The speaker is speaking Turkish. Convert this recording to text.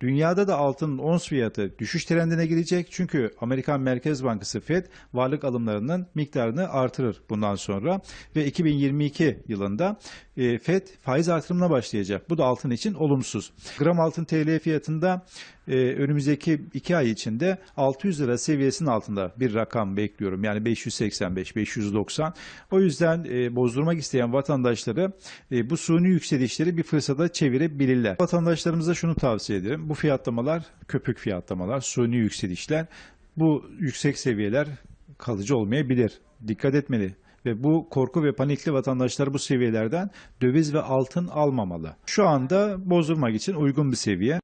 Dünyada da altının ons fiyatı düşüş trendine girecek. Çünkü Amerikan Merkez Bankası Fed varlık alımlarının miktarını artırır bundan sonra. Ve 2022 yılında e, Fed faiz artırımına başlayacak. Bu da altın için olumsuz. Gram altın TL fiyatında e, önümüzdeki iki ay içinde 600 lira seviyesinin altında bir rakam bekliyorum. Yani 585, 590. O yüzden e, bozdurmak isteyen vatandaşları e, bu suni yükselişleri bir fırsata çevirebilirler. Vatandaşlarımıza şunu tavsiye ederim. Bu fiyatlamalar köpük fiyatlamalar, suni yükselişler. Bu yüksek seviyeler kalıcı olmayabilir. Dikkat etmeli. Ve bu korku ve panikli vatandaşlar bu seviyelerden döviz ve altın almamalı. Şu anda bozdurmak için uygun bir seviye.